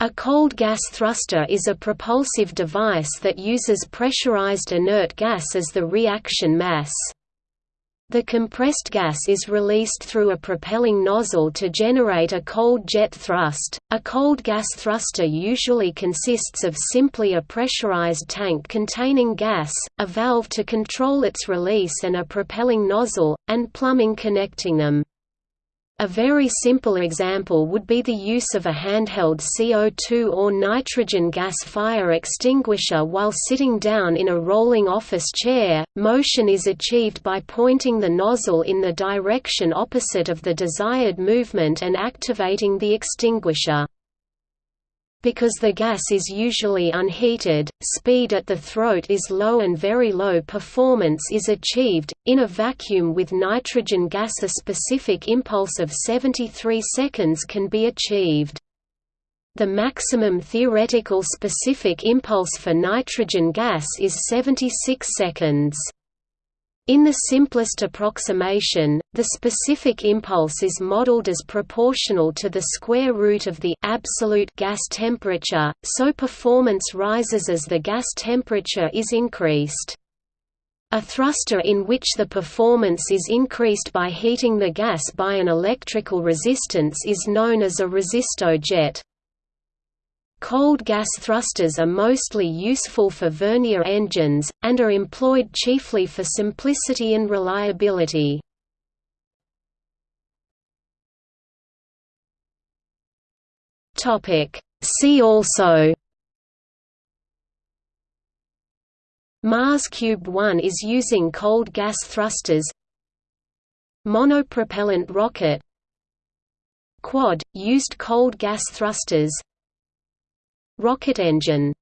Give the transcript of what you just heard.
A cold gas thruster is a propulsive device that uses pressurized inert gas as the reaction mass. The compressed gas is released through a propelling nozzle to generate a cold jet thrust. A cold gas thruster usually consists of simply a pressurized tank containing gas, a valve to control its release, and a propelling nozzle, and plumbing connecting them. A very simple example would be the use of a handheld CO2 or nitrogen gas fire extinguisher while sitting down in a rolling office chair. Motion is achieved by pointing the nozzle in the direction opposite of the desired movement and activating the extinguisher. Because the gas is usually unheated, speed at the throat is low and very low performance is achieved. In a vacuum with nitrogen gas a specific impulse of 73 seconds can be achieved. The maximum theoretical specific impulse for nitrogen gas is 76 seconds. In the simplest approximation, the specific impulse is modeled as proportional to the square root of the absolute gas temperature, so performance rises as the gas temperature is increased. A thruster in which the performance is increased by heating the gas by an electrical resistance is known as a resistojet. Cold gas thrusters are mostly useful for vernier engines, and are employed chiefly for simplicity and reliability. See also Mars Cube 1 is using cold gas thrusters Monopropellant rocket Quad – used cold gas thrusters Rocket engine